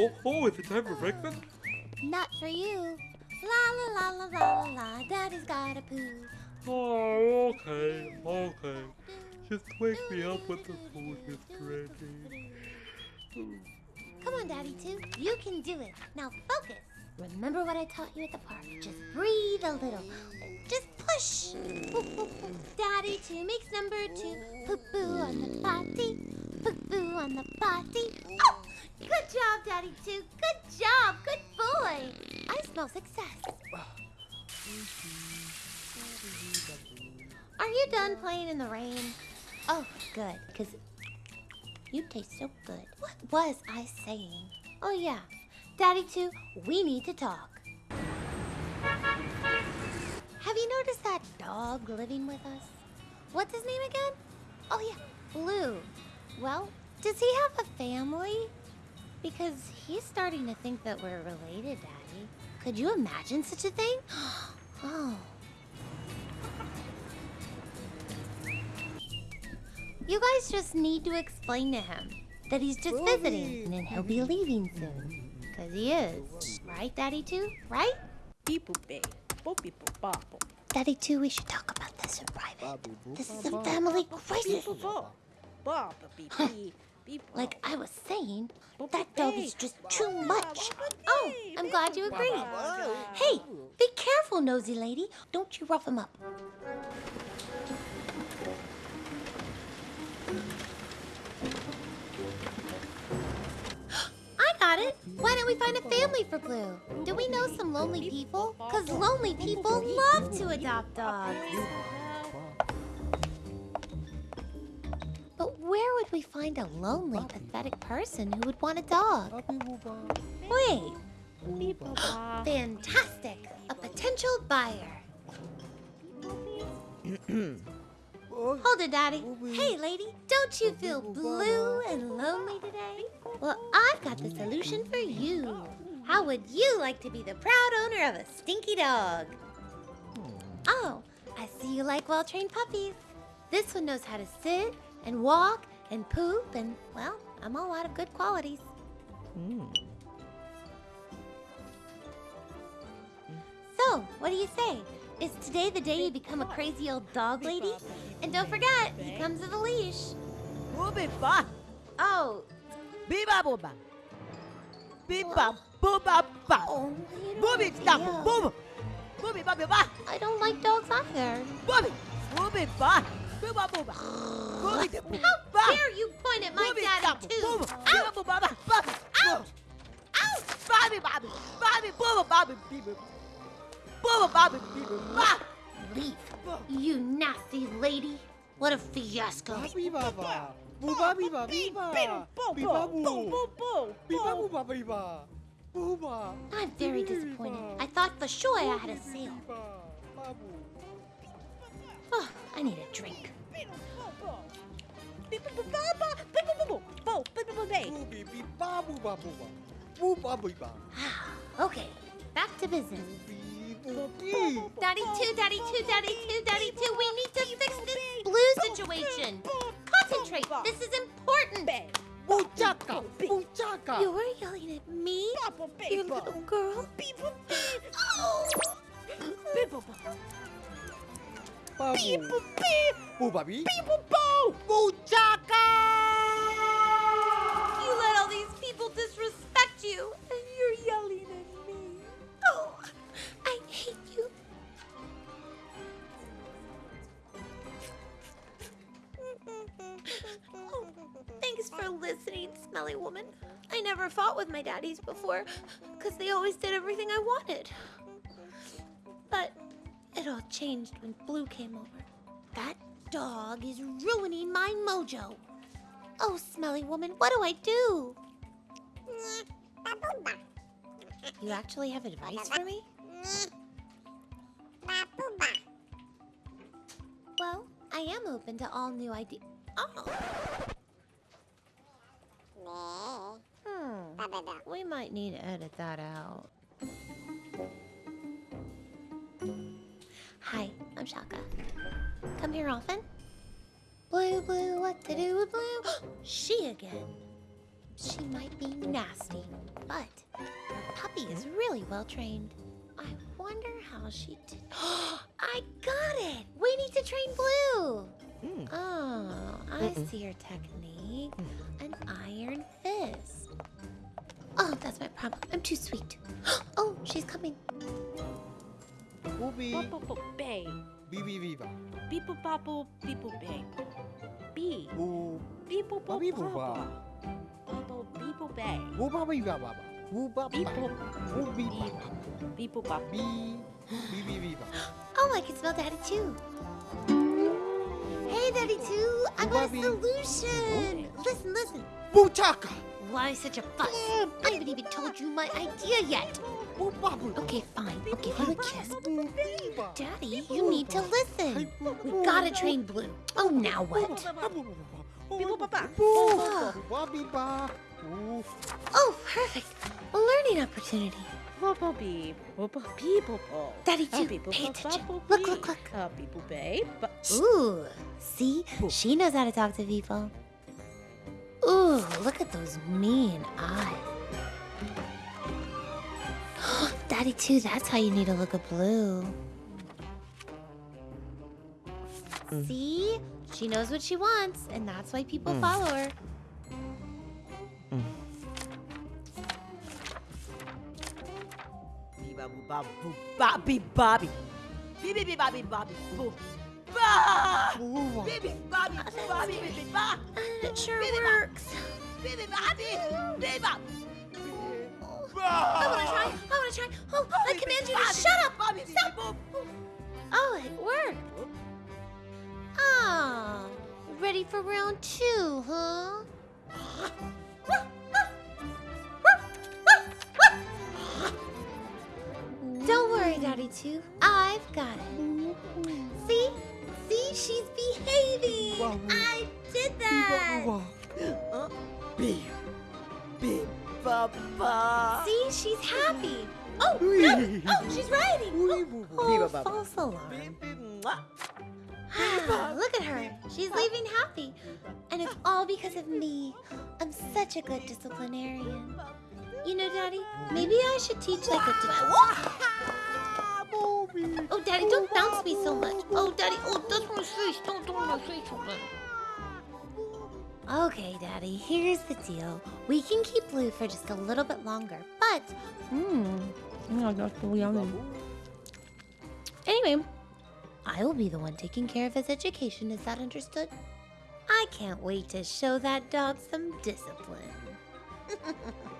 Oh, oh, is it time for breakfast? Not for you. La la la la la la la. Daddy's got a poo. Oh, okay, okay. Just wake me up when the food is ready. Come on, Daddy Two. You can do it. Now focus. Remember what I taught you at the park. Just breathe a little. Just push. Daddy Two makes number two. Poo poo on the potty. Poo poo on the potty. Oh, good job, Daddy Two. Good job. Good boy. I smell success. Are you done playing in the rain? Oh, good, because you taste so good. What was I saying? Oh, yeah. Daddy, too, we need to talk. Have you noticed that dog living with us? What's his name again? Oh, yeah, Blue. Well, does he have a family? Because he's starting to think that we're related, Daddy. Could you imagine such a thing? oh. You guys just need to explain to him that he's just visiting and then he'll be leaving soon. Because he is. Right, Daddy Two? Right? Daddy Two, we should talk about this in private. This is a family crisis. Like I was saying, that dog is just too much. Oh, I'm glad you agree. Hey, be careful, nosy lady. Don't you rough him up. I got it. Why don't we find a family for Blue? Do we know some lonely people? Because lonely people love to adopt dogs. Would we find a lonely, pathetic person who would want a dog? Wait. Fantastic. A potential buyer. Hold it, Daddy. Hey, lady, don't you feel blue and lonely today? Well, I've got the solution for you. How would you like to be the proud owner of a stinky dog? Oh, I see you like well-trained puppies. This one knows how to sit and walk and poop and, well, I'm all out of good qualities. Hmm. So, what do you say? Is today the day you become a crazy old dog lady? And don't forget, he comes with a leash. Oh. Booby ba, Oh, biba booba, biba booba ba, oh you don't booby stop, to- boom, booby ba ba, I don't like dogs either. booby, booby ba, biba booba, booby de boo, How dare you point at my stop, too? boom, Ouch! biba booba ba, ba, Ouch! Ouch! Bobby, Bobby, Bobby, booba, Bobby, beaver, booba, Bobby, beaver, ba, Leave, you nasty lady. What a fiasco. Biba ba. Buba biba biba. Biba bu. Biba buba biba. Buba. I'm very disappointed. I thought for sure I had a sale. Oh, I need a drink. Biba. okay, back to business. Daddy two, daddy two, daddy two, daddy two. We need to fix this blue situation. Concentrate. This is important. Buchaka. You were yelling at me, you little girl. Oh. Babu. Buba bi. Buchaka. You let all these people disrespect you, and you're yelling at me. Oh, I hate you. Oh, thanks for listening, smelly woman. I never fought with my daddies before, because they always did everything I wanted. All changed when Blue came over. That dog is ruining my mojo. Oh, smelly woman, what do I do? You actually have advice for me? Well, I am open to all new ideas. Oh. Hmm. We might need to edit that out. I'm Shaka. Come here often? Blue, blue, what to do with blue? she again. she might be nasty, but her puppy is really well trained. I wonder how she did. I got it! We need to train Blue! Mm. Oh, I see her technique. An iron fist. Oh, that's my problem. I'm too sweet. Oh, she's coming. Booby. Bay. Bibi biba. Beeple bobble, beeple bay. Bee. Boo. Beeple Babi bobble. booba. Bubble, beeple bay. Booba biba baba. Booba Beeple. Booby. Beeple bop. Bee. Bibi biba. Oh, I can smell Daddy too. Hey, Daddy Two, I got a Bobby. solution. Listen, listen. Boochaka. Why such a fuss? I haven't even told you my idea yet. Okay, fine. I'll give you a kiss. Daddy, you need to listen. We gotta train Blue. Oh, now what? Beeple baba. Booba biba. Boo. Oh, perfect. A learning opportunity. Bubble bee. Bubble beeple ball. Daddy Two, beeple pay attention. Look, look, look. Uh, beeple bay. But Ooh, see? She knows how to talk to people. Ooh, look at those mean eyes. Daddy, too, that's how you need to look at Blue. Hmm. See? She knows what she wants, and that's why people hmm. follow her. Hmm. Biba boo ba boo bobby bobby. Bobby bobby boo. Ba! Booba. Bibi bobby bobby it sure works. I wanna try. I wanna try. Oh, I command you to shut up. Bobby Stop. Stop. Oh, it worked. Ah, ready for round two, huh? Don't worry, Daddy Two. I've got it. See? See? She's behaving. I did that. Bee. Ba ba. See? She's happy. Oh, no. Oh, she's riding. Oh, oh false alarm. Ah, Look at her. She's leaving happy. And it's all because of me. I'm such a good disciplinarian. You know, Daddy, maybe I should teach like a. Booby. Oh, Daddy, don't bounce me so much. Oh, Daddy, oh, that's my face. Don't, don't my face so much. Okay, Daddy, here's the deal. We can keep Blue for just a little bit longer, but. Mmm. Oh, that's so yummy. Anyway, I will be the one taking care of his education. Is that understood? I can't wait to show that dog some discipline.